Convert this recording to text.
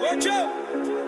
Watch out!